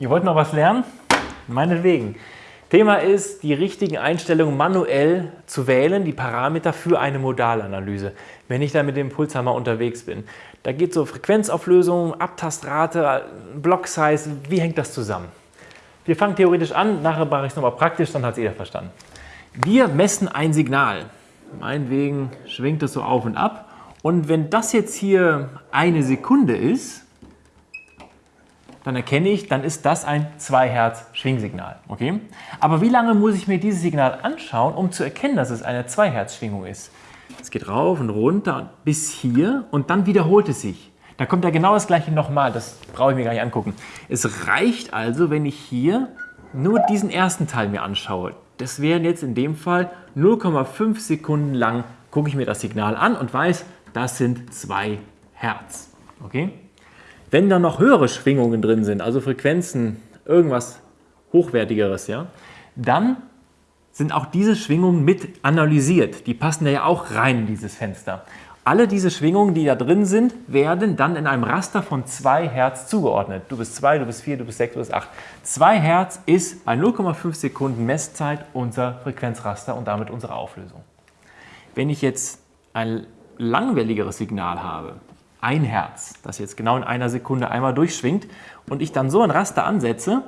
Ihr wollt noch was lernen? Meinetwegen. Thema ist, die richtigen Einstellungen manuell zu wählen, die Parameter für eine Modalanalyse, wenn ich da mit dem Pulshammer unterwegs bin. Da geht es so Frequenzauflösung, Abtastrate, Block-Size, wie hängt das zusammen? Wir fangen theoretisch an, nachher mache ich es nochmal praktisch, dann hat es jeder verstanden. Wir messen ein Signal. Meinetwegen schwingt es so auf und ab. Und wenn das jetzt hier eine Sekunde ist, dann erkenne ich, dann ist das ein 2 Hertz Schwingsignal. Okay? Aber wie lange muss ich mir dieses Signal anschauen, um zu erkennen, dass es eine 2 Hertz Schwingung ist? Es geht rauf und runter bis hier und dann wiederholt es sich. Da kommt ja genau das gleiche nochmal, das brauche ich mir gar nicht angucken. Es reicht also, wenn ich hier nur diesen ersten Teil mir anschaue. Das wären jetzt in dem Fall 0,5 Sekunden lang, gucke ich mir das Signal an und weiß, das sind 2 Hertz. Okay? Wenn da noch höhere Schwingungen drin sind, also Frequenzen, irgendwas Hochwertigeres, ja, dann sind auch diese Schwingungen mit analysiert. Die passen ja auch rein in dieses Fenster. Alle diese Schwingungen, die da drin sind, werden dann in einem Raster von 2 Hertz zugeordnet. Du bist 2, du bist 4, du bist 6, du bist 8. 2 Hertz ist bei 0,5 Sekunden Messzeit unser Frequenzraster und damit unsere Auflösung. Wenn ich jetzt ein langwelligeres Signal habe, ein Herz, das jetzt genau in einer Sekunde einmal durchschwingt und ich dann so ein Raster ansetze,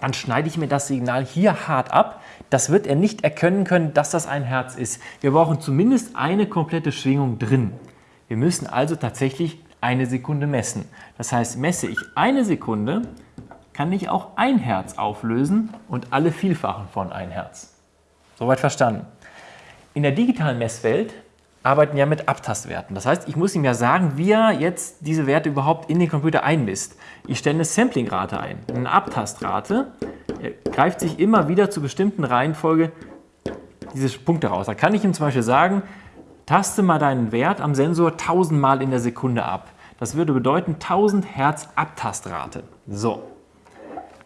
dann schneide ich mir das Signal hier hart ab. Das wird er nicht erkennen können, dass das ein Herz ist. Wir brauchen zumindest eine komplette Schwingung drin. Wir müssen also tatsächlich eine Sekunde messen. Das heißt, messe ich eine Sekunde, kann ich auch ein Herz auflösen und alle Vielfachen von ein Herz. Soweit verstanden. In der digitalen Messwelt arbeiten ja mit Abtastwerten. Das heißt, ich muss ihm ja sagen, wie er jetzt diese Werte überhaupt in den Computer einmisst. Ich stelle eine Samplingrate ein, eine Abtastrate. Er greift sich immer wieder zu bestimmten Reihenfolge diese Punkte raus. Da kann ich ihm zum Beispiel sagen, taste mal deinen Wert am Sensor 1000 Mal in der Sekunde ab. Das würde bedeuten 1000 Hertz Abtastrate. So.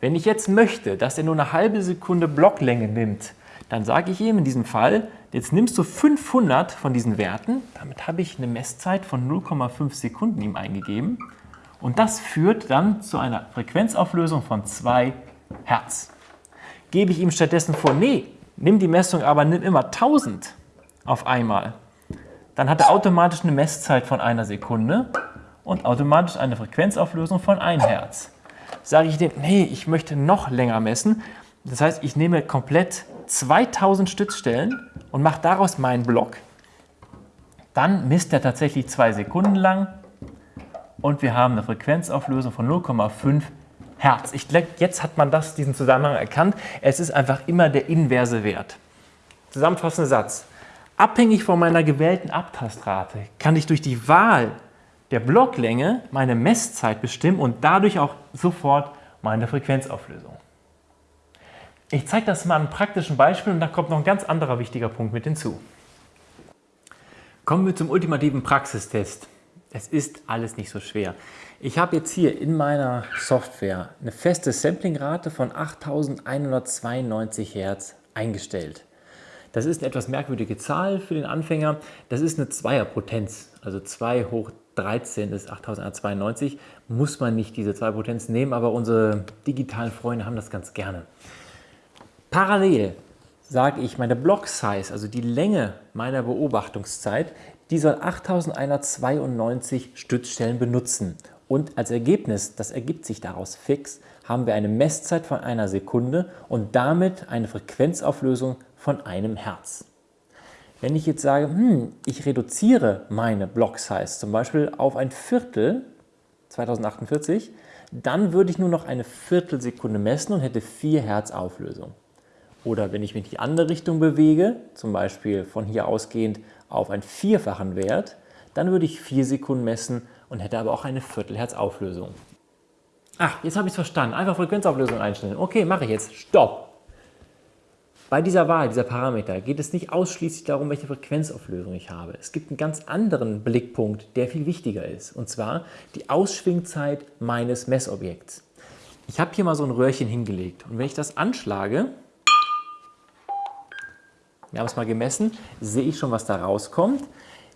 Wenn ich jetzt möchte, dass er nur eine halbe Sekunde Blocklänge nimmt, dann sage ich ihm in diesem Fall, jetzt nimmst du 500 von diesen Werten, damit habe ich eine Messzeit von 0,5 Sekunden ihm eingegeben und das führt dann zu einer Frequenzauflösung von 2 Hertz. Gebe ich ihm stattdessen vor, nee, nimm die Messung, aber nimm immer 1000 auf einmal, dann hat er automatisch eine Messzeit von einer Sekunde und automatisch eine Frequenzauflösung von 1 Hertz. Sage ich dem, nee, ich möchte noch länger messen, das heißt, ich nehme komplett 2000 Stützstellen und mache daraus meinen Block. Dann misst er tatsächlich zwei Sekunden lang und wir haben eine Frequenzauflösung von 0,5 Hertz. Ich glaube, jetzt hat man das, diesen Zusammenhang erkannt. Es ist einfach immer der inverse Wert. Zusammenfassender Satz. Abhängig von meiner gewählten Abtastrate kann ich durch die Wahl der Blocklänge meine Messzeit bestimmen und dadurch auch sofort meine Frequenzauflösung. Ich zeige das mal an einem praktischen Beispiel und da kommt noch ein ganz anderer wichtiger Punkt mit hinzu. Kommen wir zum ultimativen Praxistest. Es ist alles nicht so schwer. Ich habe jetzt hier in meiner Software eine feste Samplingrate von 8192 Hertz eingestellt. Das ist eine etwas merkwürdige Zahl für den Anfänger. Das ist eine Zweierpotenz, also 2 hoch 13 ist 8192. Muss man nicht diese Zweierpotenz nehmen, aber unsere digitalen Freunde haben das ganz gerne. Parallel sage ich, meine Block Size, also die Länge meiner Beobachtungszeit, die soll 8192 Stützstellen benutzen. Und als Ergebnis, das ergibt sich daraus fix, haben wir eine Messzeit von einer Sekunde und damit eine Frequenzauflösung von einem Hertz. Wenn ich jetzt sage, hm, ich reduziere meine Block Size zum Beispiel auf ein Viertel, 2048, dann würde ich nur noch eine Viertelsekunde messen und hätte 4 Hertz Auflösung. Oder wenn ich mich in die andere Richtung bewege, zum Beispiel von hier ausgehend auf einen vierfachen Wert, dann würde ich 4 Sekunden messen und hätte aber auch eine Viertelhertz Auflösung. Ach, jetzt habe ich es verstanden. Einfach Frequenzauflösung einstellen. Okay, mache ich jetzt. Stopp! Bei dieser Wahl dieser Parameter geht es nicht ausschließlich darum, welche Frequenzauflösung ich habe. Es gibt einen ganz anderen Blickpunkt, der viel wichtiger ist. Und zwar die Ausschwingzeit meines Messobjekts. Ich habe hier mal so ein Röhrchen hingelegt. Und wenn ich das anschlage, wir haben es mal gemessen, sehe ich schon, was da rauskommt.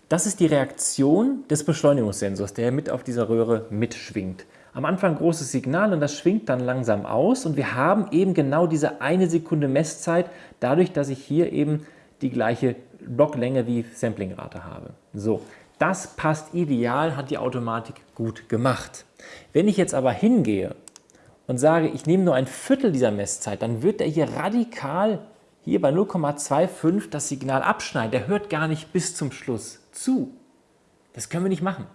Das ist die Reaktion des Beschleunigungssensors, der mit auf dieser Röhre mitschwingt. Am Anfang großes Signal und das schwingt dann langsam aus und wir haben eben genau diese eine Sekunde Messzeit, dadurch, dass ich hier eben die gleiche Blocklänge wie Samplingrate habe. So, das passt ideal, hat die Automatik gut gemacht. Wenn ich jetzt aber hingehe und sage, ich nehme nur ein Viertel dieser Messzeit, dann wird er hier radikal hier bei 0,25 das Signal abschneiden. Der hört gar nicht bis zum Schluss zu. Das können wir nicht machen.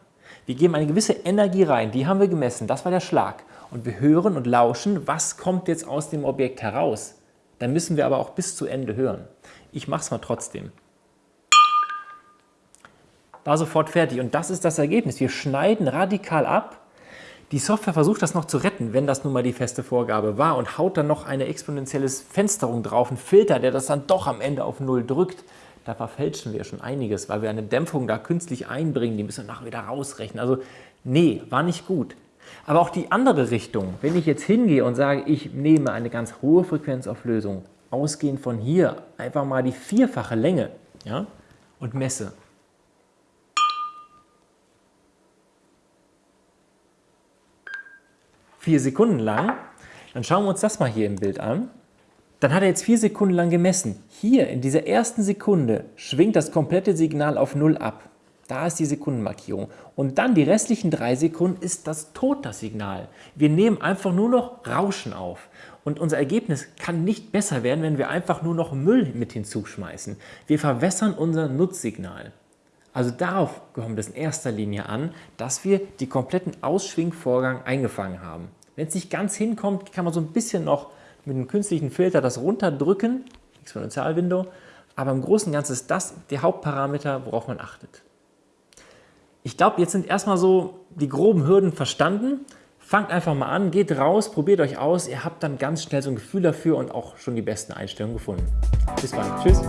Wir geben eine gewisse Energie rein, die haben wir gemessen, das war der Schlag. Und wir hören und lauschen, was kommt jetzt aus dem Objekt heraus. Dann müssen wir aber auch bis zu Ende hören. Ich mache es mal trotzdem. War sofort fertig und das ist das Ergebnis. Wir schneiden radikal ab die Software versucht das noch zu retten, wenn das nun mal die feste Vorgabe war und haut dann noch eine exponentielle Fensterung drauf, einen Filter, der das dann doch am Ende auf Null drückt. Da verfälschen wir schon einiges, weil wir eine Dämpfung da künstlich einbringen, die müssen wir nachher wieder rausrechnen. Also nee, war nicht gut. Aber auch die andere Richtung, wenn ich jetzt hingehe und sage, ich nehme eine ganz hohe Frequenzauflösung, ausgehend von hier einfach mal die vierfache Länge ja, und messe, vier Sekunden lang. Dann schauen wir uns das mal hier im Bild an. Dann hat er jetzt vier Sekunden lang gemessen. Hier in dieser ersten Sekunde schwingt das komplette Signal auf Null ab. Da ist die Sekundenmarkierung. Und dann die restlichen drei Sekunden ist das tot, das Signal. Wir nehmen einfach nur noch Rauschen auf. Und unser Ergebnis kann nicht besser werden, wenn wir einfach nur noch Müll mit hinzuschmeißen. Wir verwässern unser Nutzsignal. Also darauf kommt es in erster Linie an, dass wir die kompletten Ausschwingvorgang eingefangen haben. Wenn es nicht ganz hinkommt, kann man so ein bisschen noch mit einem künstlichen Filter das runterdrücken, Exponentialwindow, aber im Großen und Ganzen ist das der Hauptparameter, worauf man achtet. Ich glaube, jetzt sind erstmal so die groben Hürden verstanden. Fangt einfach mal an, geht raus, probiert euch aus. Ihr habt dann ganz schnell so ein Gefühl dafür und auch schon die besten Einstellungen gefunden. Bis bald. Tschüss.